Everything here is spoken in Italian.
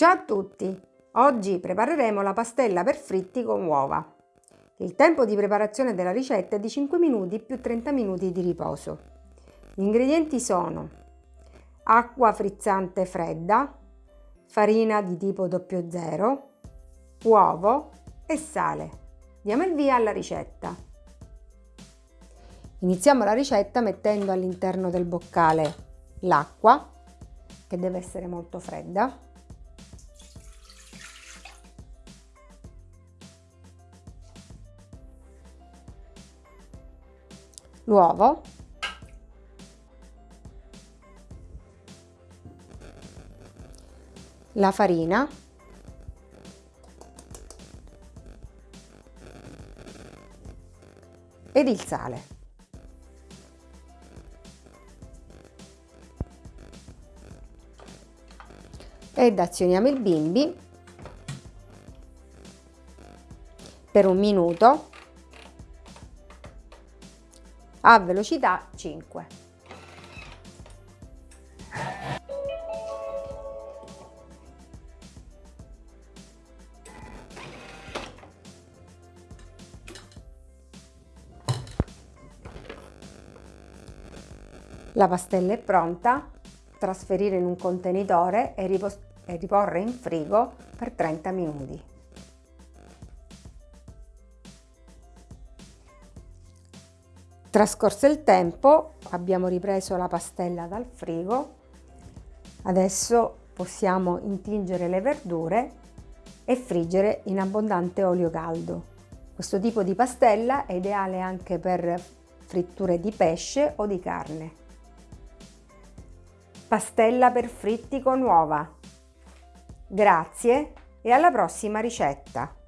Ciao a tutti! Oggi prepareremo la pastella per fritti con uova. Il tempo di preparazione della ricetta è di 5 minuti più 30 minuti di riposo. Gli ingredienti sono acqua frizzante fredda, farina di tipo 00, uovo e sale. Diamo il via alla ricetta. Iniziamo la ricetta mettendo all'interno del boccale l'acqua, che deve essere molto fredda, l'uovo. La farina. Ed il sale. Ed azioniamo il bimbi. Per un minuto a velocità 5. La pastella è pronta, trasferire in un contenitore e, riporre in frigo per 30 minuti. Trascorso il tempo abbiamo ripreso la pastella dal frigo, adesso possiamo intingere le verdure e friggere in abbondante olio caldo. Questo tipo di pastella è ideale anche per fritture di pesce o di carne. Pastella per fritti con uova. Grazie e alla prossima ricetta!